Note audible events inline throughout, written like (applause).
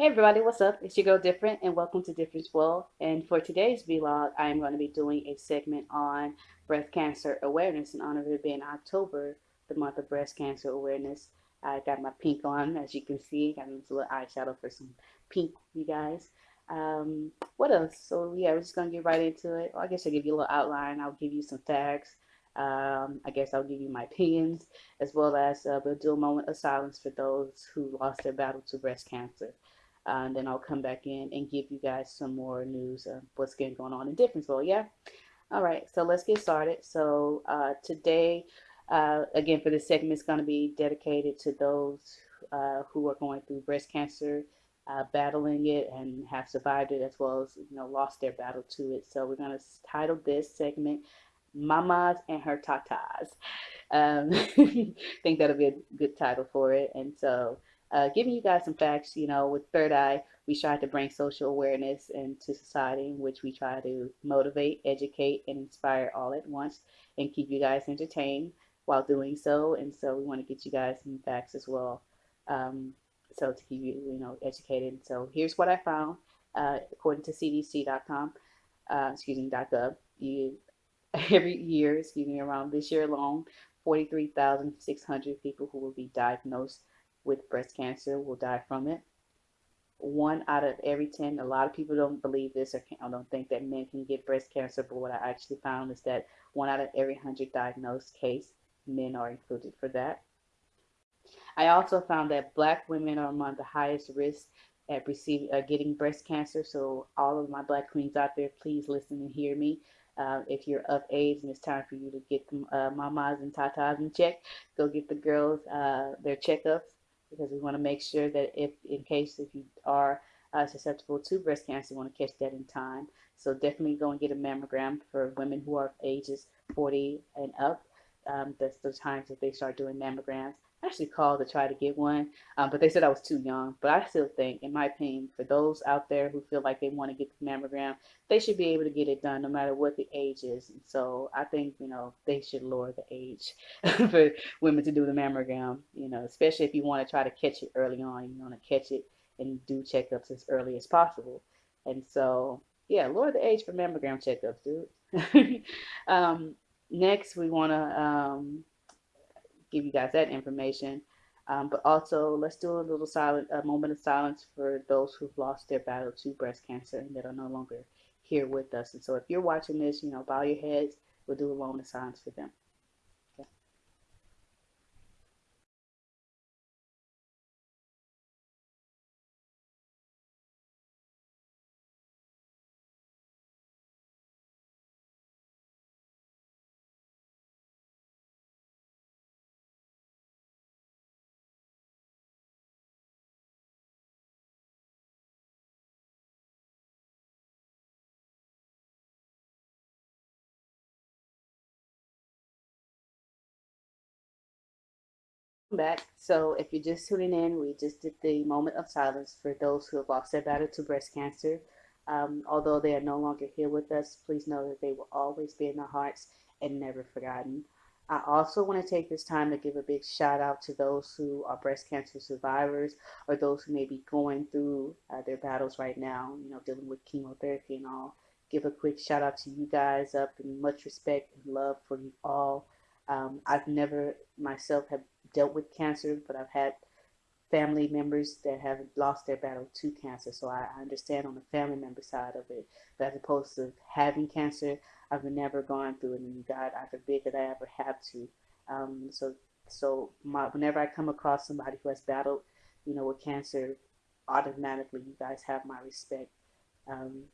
Hey everybody, what's up? It's your girl Different and welcome to Difference World. And for today's vlog, I am going to be doing a segment on breast cancer awareness in honor of it being October, the month of breast cancer awareness. I got my pink on, as you can see. Got this little eyeshadow for some pink, you guys. Um, what else? So yeah, we're just going to get right into it. Well, I guess I'll give you a little outline. I'll give you some facts. Um, I guess I'll give you my opinions, as well as uh, we'll do a moment of silence for those who lost their battle to breast cancer. Uh, and then I'll come back in and give you guys some more news of what's going on in Differenceville. Yeah. All right. So let's get started. So uh, today, uh, again, for this segment, it's going to be dedicated to those uh, who are going through breast cancer, uh, battling it, and have survived it, as well as you know lost their battle to it. So we're going to title this segment "Mamas and Her Tatas." Um, I (laughs) think that'll be a good title for it. And so uh, giving you guys some facts. You know, with Third Eye, we try to bring social awareness into society, in which we try to motivate, educate, and inspire all at once, and keep you guys entertained while doing so. And so we want to get you guys some facts as well. Um, so to keep you, you know, educated. So here's what I found. Uh, according to CDC.com, uh, excuse me, .gov, you (laughs) every year, excuse me, around this year alone, 43,600 people who will be diagnosed with breast cancer will die from it. One out of every 10, a lot of people don't believe this or don't think that men can get breast cancer, but what I actually found is that one out of every 100 diagnosed case, men are included for that. I also found that black women are among the highest risk at receiving uh, getting breast cancer. So all of my black queens out there, please listen and hear me. Uh, if you're of age and it's time for you to get the uh, mamas and tatas in check, go get the girls uh, their checkups because we want to make sure that if in case if you are uh, susceptible to breast cancer, you want to catch that in time. So definitely go and get a mammogram for women who are ages 40 and up. Um, that's the times that they start doing mammograms. I actually called to try to get one, um, but they said I was too young. But I still think, in my opinion, for those out there who feel like they want to get the mammogram, they should be able to get it done no matter what the age is. And so I think, you know, they should lower the age (laughs) for women to do the mammogram, you know, especially if you want to try to catch it early on. You want to catch it and do checkups as early as possible. And so, yeah, lower the age for mammogram checkups, dude. (laughs) um, next, we want to um, give you guys that information. Um, but also, let's do a little silent, a moment of silence for those who've lost their battle to breast cancer and that are no longer here with us. And so, if you're watching this, you know, bow your heads. We'll do a moment of silence for them. Back. So if you're just tuning in, we just did the moment of silence for those who have lost their battle to breast cancer. Um, although they are no longer here with us, please know that they will always be in our hearts and never forgotten. I also want to take this time to give a big shout out to those who are breast cancer survivors or those who may be going through uh, their battles right now, you know, dealing with chemotherapy and all. Give a quick shout out to you guys up and much respect and love for you all. Um, I've never myself have dealt with cancer, but I've had family members that have lost their battle to cancer. So I, understand on the family member side of it. But as opposed to having cancer, I've never gone through it, and God, I forbid that I ever have to. Um, so, so my, whenever I come across somebody who has battled, you know, with cancer, automatically you guys have my respect. Um,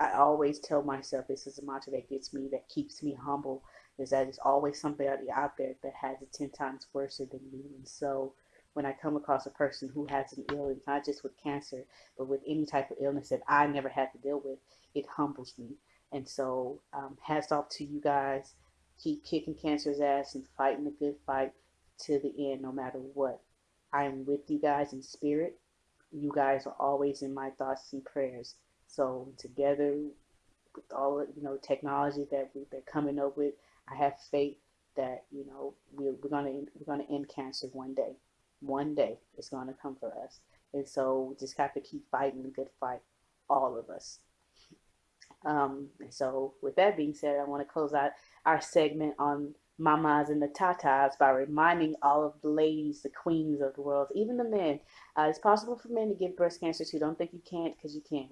I always tell myself this is a mantra that gets me, that keeps me humble, is that there's always somebody out there that has it 10 times worse than you. And so when I come across a person who has an illness, not just with cancer, but with any type of illness that I never had to deal with, it humbles me. And so, um, hats off to you guys. Keep kicking cancer's ass and fighting the good fight to the end, no matter what. I am with you guys in spirit. You guys are always in my thoughts and prayers. So together, with all you know technology that we, they're coming up with, I have faith that you know we're, we're gonna we're gonna end cancer one day. One day it's gonna come for us, And so we just have to keep fighting the good fight, all of us. Um, and so, with that being said, I want to close out our segment on mamas and the tatas by reminding all of the ladies, the queens of the world, even the men. Uh, it's possible for men to get breast cancer too. Don't think you can't because you can.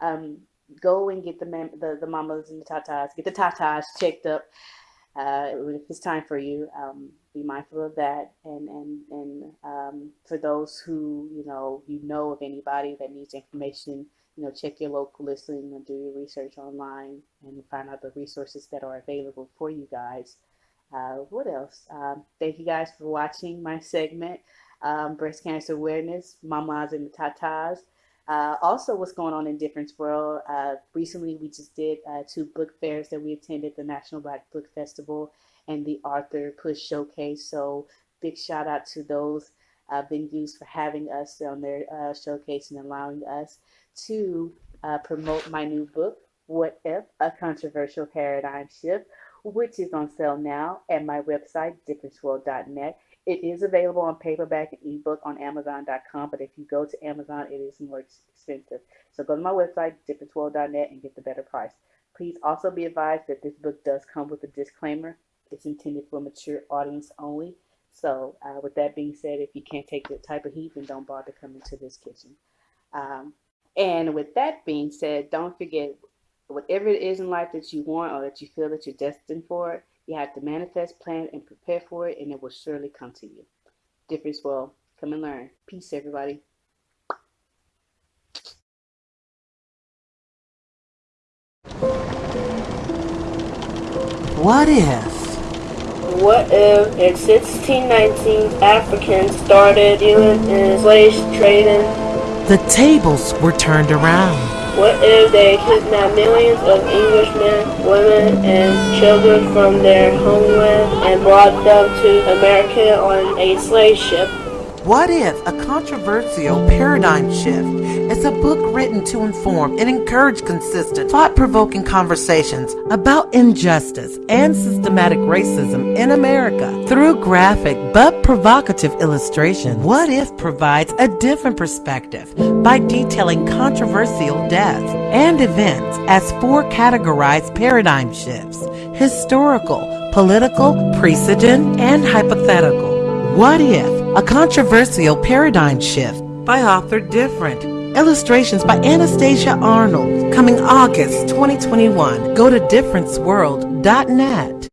Um, go and get the, man, the the mamas and the tatas, get the tatas checked up. Uh, if it's time for you, um, be mindful of that. And and and um, for those who you know you know of anybody that needs information you know, check your local listing and do your research online and find out the resources that are available for you guys. Uh, what else? Um, thank you guys for watching my segment, um, Breast Cancer Awareness, Mamas and Tatas. Uh, also, what's going on in Difference World? Uh, recently, we just did uh, two book fairs that we attended, the National Black Book Festival and the Arthur Push Showcase. So, big shout out to those uh, venues for having us on their uh, showcase and allowing us to uh, promote my new book, What If? A Controversial Paradigm Shift, which is on sale now at my website, differenceworld.net. It is available on paperback and ebook on Amazon.com, but if you go to Amazon, it is more expensive. So go to my website, differenceworld.net, and get the better price. Please also be advised that this book does come with a disclaimer. It's intended for a mature audience only. So, uh, with that being said, if you can't take the type of heat, then don't bother coming to this kitchen. Um, and with that being said, don't forget whatever it is in life that you want or that you feel that you're destined for, you have to manifest, plan, and prepare for it, and it will surely come to you. Difference will come and learn. Peace, everybody. What if? What if in 1619 Africans started dealing in slave trading the tables were turned around. What if they kidnapped millions of Englishmen, women, and children from their homeland and brought them to America on a slave ship? What if a controversial paradigm shift is a book written to inform and encourage consistent, thought provoking conversations about injustice and systematic racism in America through graphic but provocative illustration? What if provides a different perspective by detailing controversial deaths and events as four categorized paradigm shifts historical, political, precedent, and hypothetical? What if a controversial paradigm shift by author Different. Illustrations by Anastasia Arnold. Coming August 2021. Go to differenceworld.net.